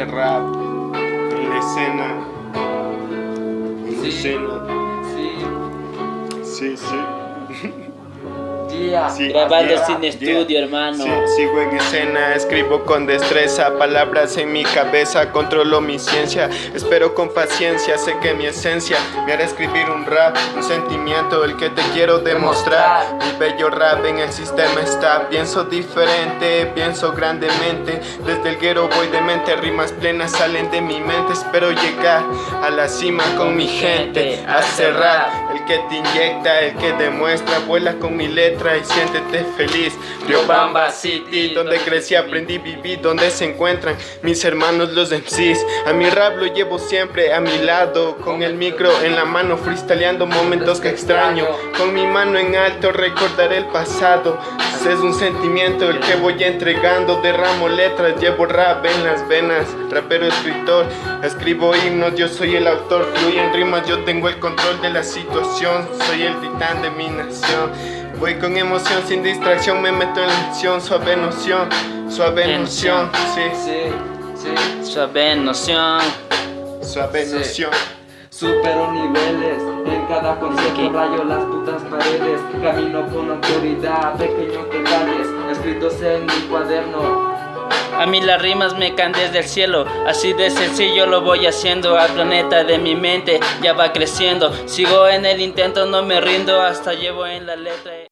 rap en la escena. En la Sí. escena. Sí, Sí, sí. Yeah. Sí, Grabando yeah, sin yeah. estudio, hermano. Sí, sigo en escena, escribo con destreza, palabras en mi cabeza, controlo mi ciencia, espero con paciencia, sé que mi esencia me hará escribir un rap, un sentimiento, el que te quiero demostrar. Mi bello rap en el sistema está, pienso diferente, pienso grandemente, desde el guero voy de mente, rimas plenas salen de mi mente, espero llegar a la cima con mi gente, a cerrar, el que te inyecta, el que demuestra, vuela con mi letra y siéntete feliz. Riobamba City, donde crecí, aprendí, viví, donde se encuentran mis hermanos los MCs. A mi rap lo llevo siempre a mi lado, con el micro en la mano, freestyleando momentos que extraño. Con mi mano en alto recordaré el pasado. Es un sentimiento el que voy entregando, derramo letras, llevo rap en las venas. Rapero, escritor, escribo himnos, yo soy el autor, fluyen rimas, yo tengo el control de la situación. Soy el titán de mi nación. Voy con emoción, sin distracción, me meto en la acción, suave noción, suave noción, sí, Sí, sí. Suave noción. suave noción. Supero niveles, en cada concierto ¿Qué? rayo las putas paredes. Camino con autoridad, pequeños detalles escritos en mi cuaderno. A mí las rimas me caen desde el cielo, así de sencillo lo voy haciendo al planeta de mi mente, ya va creciendo, sigo en el intento, no me rindo, hasta llevo en la letra.